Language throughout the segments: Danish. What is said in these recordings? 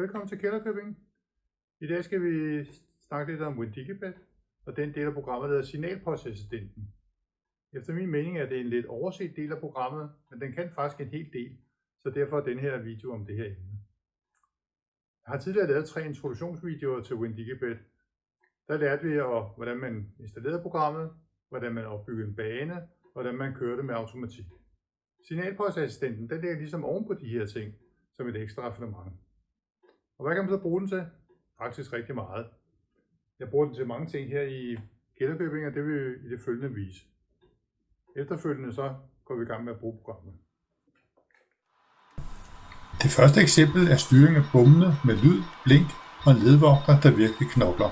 velkommen til Kælderkøbing. I dag skal vi snakke lidt om WinDigibet og den del af programmet, der hedder Signalpostassistenten. Efter min mening er det en lidt overset del af programmet, men den kan faktisk en hel del, så derfor er den her video om det her emne. Jeg har tidligere lavet tre introduktionsvideoer til WinDigibet. Der lærte vi, hvordan man installerede programmet, hvordan man opbyggede en bane, hvordan man kørte med automatik. Signalpostassistenten den ligger ligesom oven på de her ting, som et ekstra raffinement. Og hvad kan man så bruge den til? Faktisk rigtig meget. Jeg bruger den til mange ting her i Kælderkøbing, og det vil vi i det følgende vise. Efterfølgende så går vi i gang med at bruge programmet. Det første eksempel er styring af bommene med lyd, blink og ledvogter, der virkelig knokler.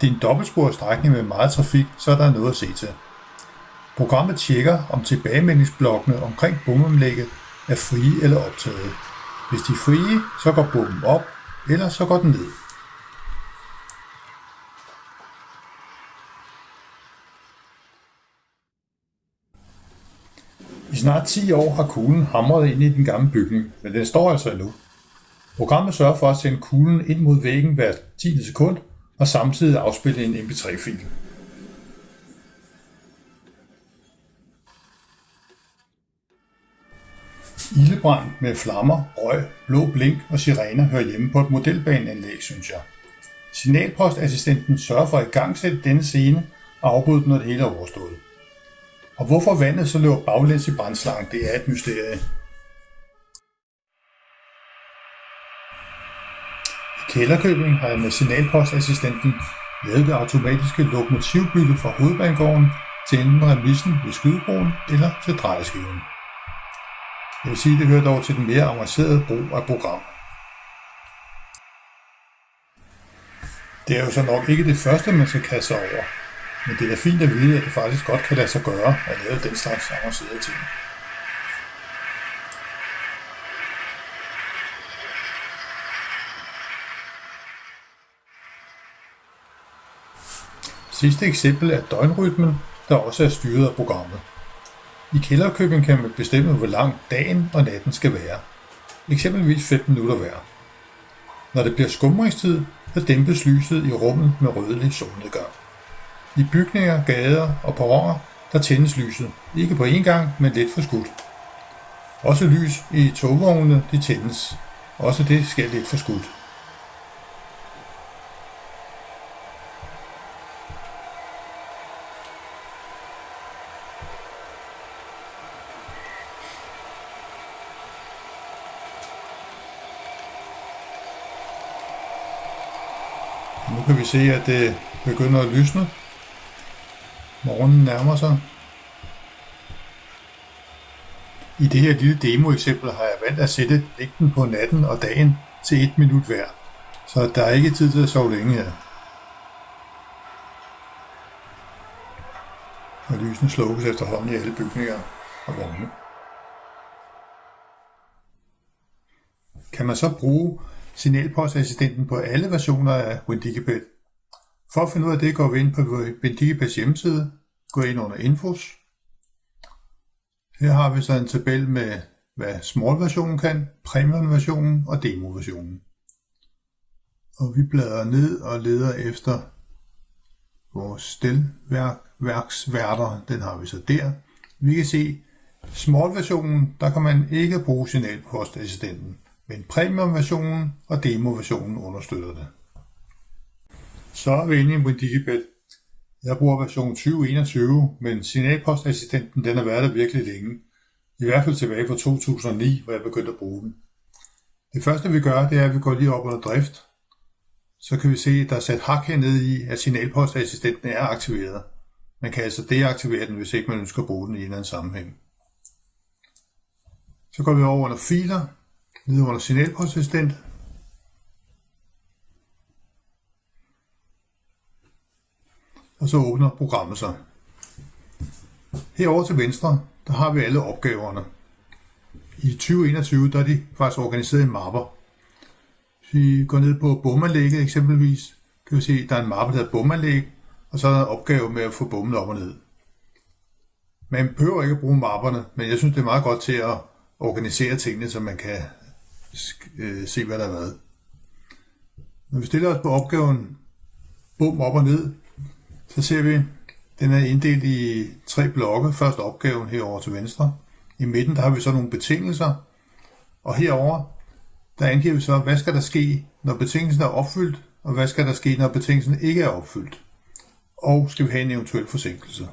Det er en dobbeltsporet strækning med meget trafik, så der er noget at se til. Programmet tjekker, om tilbagemeldingsblokkene omkring bomomlægget er frie eller optaget. Hvis de er frie, så går bommen op, eller så går den ned. I snart 10 år har kuglen hamret ind i den gamle bygning, men den står altså endnu. Programmet sørger for at sende kuglen ind mod væggen hver 10. sekund og samtidig afspille en mp3-fil. Ildebrand med flammer, røg, blå blink og sirener hører hjemme på et modelbaneanlæg, synes jeg. Signalpostassistenten sørger for at igangsætte denne scene og afbryde den, når det hele er overstået. Og hvorfor vandet så løber baglæns i brændslangen, det er et mysterie. I Kælderkøbing har jeg med signalpostassistenten lavet det automatiske lokomotivbytte fra hovedbanegården til enten remissen ved skydebroen eller til drejeskiven. Jeg vil sige, at det hører dog til den mere avancerede brug af program. Det er jo så nok ikke det første, man skal kaste sig over, men det er fint at vide, at det faktisk godt kan lade sig gøre at lave den slags avancerede ting. Sidste eksempel er døgnrytmen, der også er styret af programmet. I kælderkøbing kan man bestemme, hvor lang dagen og natten skal være. Eksempelvis 15 minutter hver. Når det bliver skumringstid, så dæmpes lyset i rummet med rødlig solnedgang. I bygninger, gader og perroner, der tændes lyset. Ikke på én gang, men lidt for skudt. Også lys i togvognene, de tændes. Også det skal lidt for kan vi se, at det begynder at lysne. Morgenen nærmer sig. I det her lille demoeksempel har jeg valgt at sætte længden på natten og dagen til 1 minut hver, så der er ikke tid til at sove længe her. Og lysene slukkes efterhånden i alle bygninger og vogne. Kan man så bruge signalpostassistenten på alle versioner af WinDigipad. For at finde ud af det, går vi ind på WinDigipads hjemmeside, går ind under Infos. Her har vi så en tabel med, hvad small-versionen kan, premium-versionen og demo-versionen. Og vi bladrer ned og leder efter vores stelværksværter, den har vi så der. Vi kan se, small-versionen, der kan man ikke bruge signalpostassistenten men premium-versionen og demo-versionen understøtter det. Så er vi inde i Digibet. Jeg bruger version 2021, men signalpostassistenten den har været der virkelig længe. I hvert fald tilbage fra 2009, hvor jeg begyndte at bruge den. Det første vi gør, det er, at vi går lige op under drift. Så kan vi se, at der er sat hak hernede i, at signalpostassistenten er aktiveret. Man kan altså deaktivere den, hvis ikke man ønsker at bruge den i en eller anden sammenhæng. Så går vi over under filer, nede under signalpostassistent. Og så åbner programmet sig. Herover til venstre, der har vi alle opgaverne. I 2021 der er de faktisk organiseret i mapper. Hvis vi går ned på bomanlægget eksempelvis, kan vi se, at der er en mappe, der hedder bomanlæg, og så er der en opgave med at få bommen op og ned. Man behøver ikke at bruge mapperne, men jeg synes, det er meget godt til at organisere tingene, så man kan øh, se, hvad der er været. Når vi stiller os på opgaven bum op og ned, så ser vi, den er inddelt i tre blokke. Først opgaven herover til venstre. I midten der har vi så nogle betingelser. Og herover der angiver vi så, hvad skal der ske, når betingelsen er opfyldt, og hvad skal der ske, når betingelsen ikke er opfyldt. Og skal vi have en eventuel forsinkelse.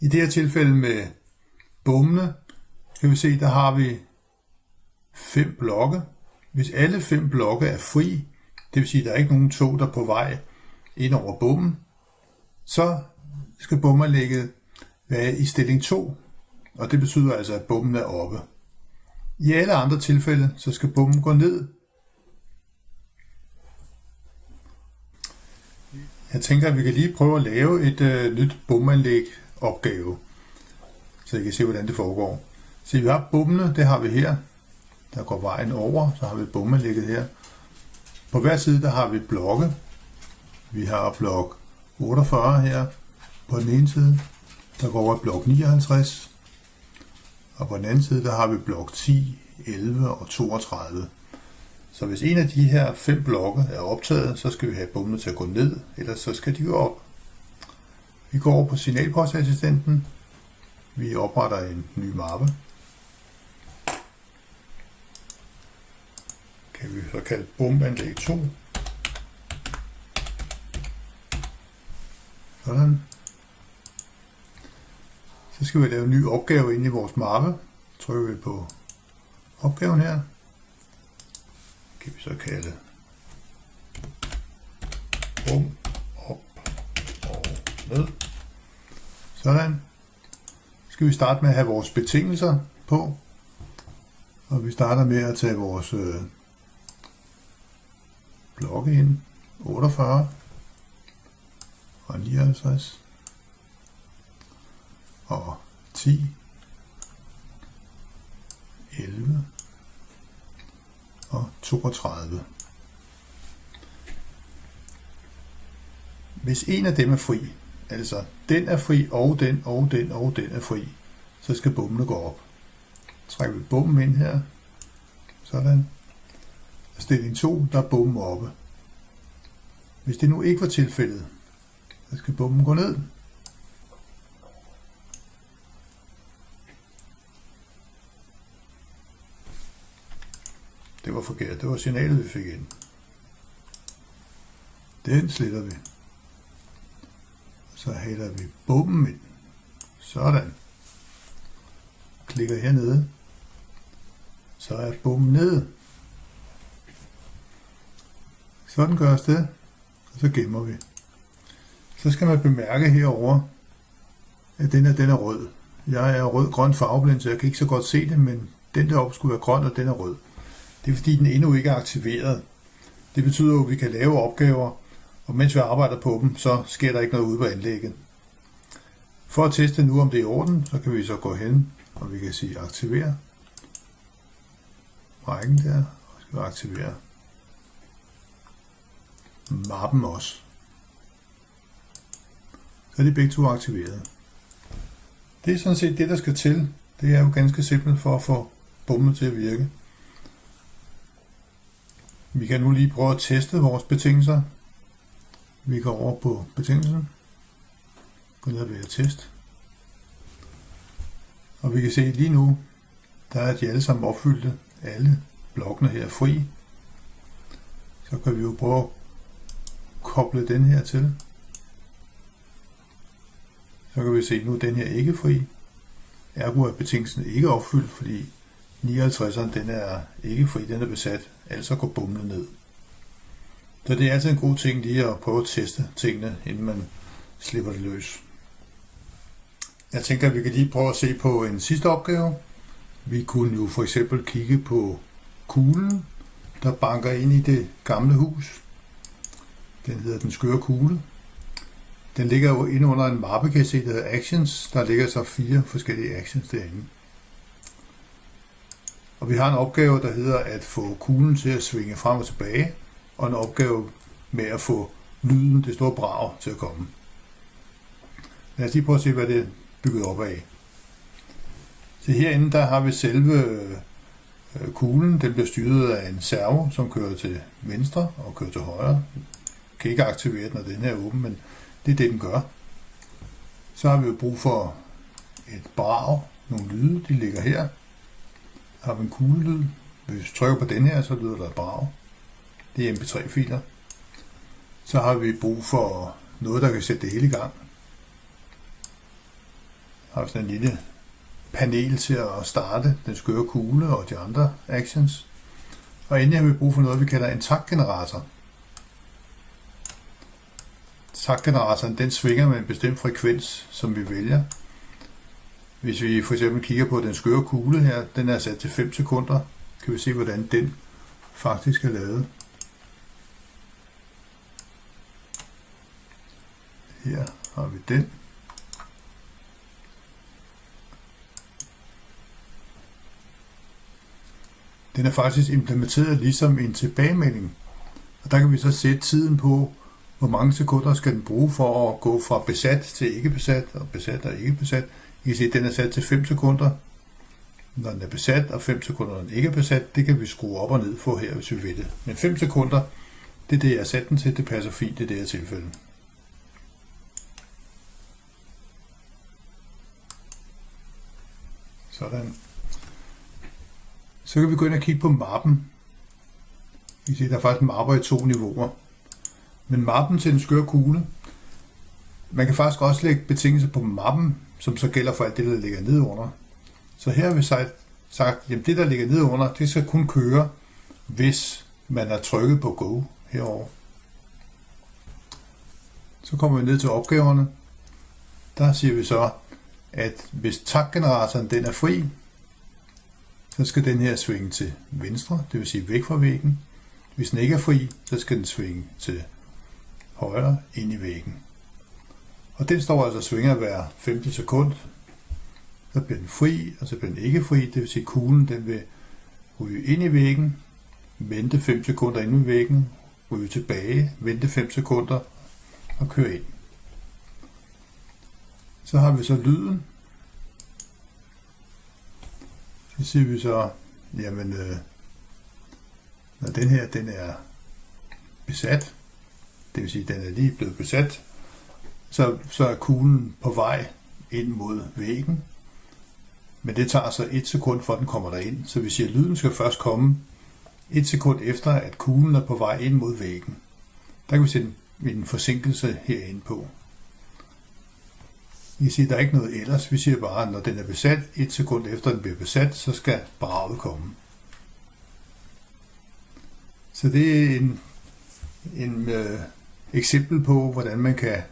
I det her tilfælde med bommene, kan vi se, der har vi fem blokke. Hvis alle fem blokke er fri, det vil sige, at der er ikke nogen tog, der er på vej ind over bommen, så skal bommerlægget være i stilling 2, og det betyder altså, at bommen er oppe. I alle andre tilfælde, så skal bommen gå ned. Jeg tænker, at vi kan lige prøve at lave et øh, nyt bomanlæg opgave, så I kan se, hvordan det foregår. Så vi har bommene, det har vi her. Der går vejen over, så har vi bommelægget her. På hver side, der har vi blokke. Vi har blok 48 her på den ene side. Der går over blok 59. Og på den anden side, der har vi blok 10, 11 og 32. Så hvis en af de her fem blokke er optaget, så skal vi have bommene til at gå ned, ellers så skal de gå op. Vi går over på signalpostassistenten. Vi opretter en ny mappe. Kan vi så kalde 2. Sådan. Så skal vi lave en ny opgave ind i vores mappe. Trykker vi på opgaven her. Kan vi så kalde bum op og ned. Sådan. Så skal vi starte med at have vores betingelser på. Og vi starter med at tage vores øh, blokke ind. 48 og 59 og 10, 11 og 32. Hvis en af dem er fri, altså den er fri, og den, og den, og den er fri, så skal bommene gå op. Trækker vi bommen ind her, sådan. Stilling 2, der er bommen oppe. Hvis det nu ikke var tilfældet, så skal bommen gå ned. Det var forkert. Det var signalet, vi fik ind. Den sletter vi. Så hælder vi bomben ind. Sådan. Klikker hernede. Så er bomben nede. Sådan gøres det. Og så gemmer vi. Så skal man bemærke herover, at den her den er rød. Jeg er rød-grøn farveblind, så jeg kan ikke så godt se det, men den deroppe skulle være grøn, og den er rød. Det er fordi, den endnu ikke er aktiveret. Det betyder jo, at vi kan lave opgaver, og mens vi arbejder på dem, så sker der ikke noget ude på anlægget. For at teste nu, om det er i orden, så kan vi så gå hen, og vi kan sige aktivere rækken der, og så skal vi aktivere mappen også. Så er de begge to aktiveret. Det er sådan set det, der skal til. Det er jo ganske simpelt for at få bommen til at virke. Vi kan nu lige prøve at teste vores betingelser. Vi går over på betingelsen. Gå ned ved test. Og vi kan se lige nu, der er de alle sammen opfyldte. Alle blokkene her er fri. Så kan vi jo prøve at koble den her til. Så kan vi se, at nu er den her ikke fri. Ergo er betingelsen ikke opfyldt, fordi 59'eren den er ikke fri, den er besat altså går bumlet ned. Så det er altid en god ting lige at prøve at teste tingene, inden man slipper det løs. Jeg tænker, at vi kan lige prøve at se på en sidste opgave. Vi kunne jo for eksempel kigge på kuglen, der banker ind i det gamle hus. Den hedder den skøre kugle. Den ligger jo inde under en mappe, kan I se, der hedder Actions. Der ligger så fire forskellige actions derinde. Og vi har en opgave, der hedder at få kuglen til at svinge frem og tilbage, og en opgave med at få lyden, det store brag, til at komme. Lad os lige prøve at se, hvad det er bygget op af. Så herinde, der har vi selve øh, Kuglen den bliver styret af en servo, som kører til venstre og kører til højre. Kan ikke aktivere den, når den her er åben, men det er det, den gør. Så har vi jo brug for et brag, nogle lyde, de ligger her. Har vi en kuglelyd. Hvis vi trykker på den her, så lyder der et brag. Det er mp3-filer. Så har vi brug for noget, der kan sætte det hele i gang. Har vi sådan en lille panel til at starte den skøre kugle og de andre actions. Og endelig har vi brug for noget, vi kalder en taktgenerator. Taktgeneratoren den svinger med en bestemt frekvens, som vi vælger. Hvis vi for eksempel kigger på den skøre kugle her, den er sat til 5 sekunder, kan vi se, hvordan den faktisk er lavet. Her har vi den. Den er faktisk implementeret ligesom en tilbagemelding. Og der kan vi så sætte tiden på, hvor mange sekunder skal den bruge for at gå fra besat til ikke besat, og besat og ikke besat. I kan se, at den er sat til 5 sekunder, når den er besat, og 5 sekunder, når den ikke er besat. Det kan vi skrue op og ned for her, hvis vi vil det. Men 5 sekunder, det er det, jeg har sat den til. Det passer fint i det her tilfælde. Sådan. Så kan vi gå ind og kigge på mappen. I kan se, der er faktisk mapper i to niveauer. Men mappen til den skøre kugle, man kan faktisk også lægge betingelser på mappen, som så gælder for alt det, der ligger nedenunder. Så her har vi sagt, at det, der ligger nedenunder, det skal kun køre, hvis man er trykket på Go herover. Så kommer vi ned til opgaverne. Der siger vi så, at hvis taktgeneratoren den er fri, så skal den her svinge til venstre, det vil sige væk fra væggen. Hvis den ikke er fri, så skal den svinge til højre ind i væggen. Og den står altså og svinger hver 50 sekund. Så bliver den fri, og så bliver den ikke fri, det vil sige at kuglen den vil ryge ind i væggen, vente 5 sekunder ind i væggen, ryge tilbage, vente 5 sekunder og køre ind. Så har vi så lyden. Så siger vi så, jamen, øh, når den her den er besat, det vil sige, den er lige blevet besat, så, så er kuglen på vej ind mod væggen. Men det tager så et sekund, for den kommer derind. Så vi siger, at lyden skal først komme et sekund efter, at kuglen er på vej ind mod væggen. Der kan vi sætte en forsinkelse herinde på. I siger, at der er ikke noget ellers. Vi siger bare, at når den er besat, et sekund efter den bliver besat, så skal braget komme. Så det er en, en øh, eksempel på, hvordan man kan,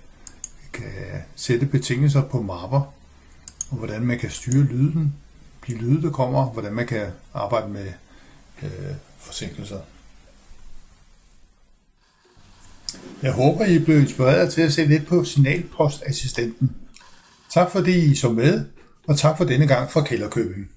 kan sætte betingelser på mapper, og hvordan man kan styre lyden, de lyde, der kommer, hvordan man kan arbejde med øh, forsinkelser. Jeg håber, I blev inspireret til at se lidt på signalpostassistenten. Tak fordi I så med, og tak for denne gang fra Kælderkøbing.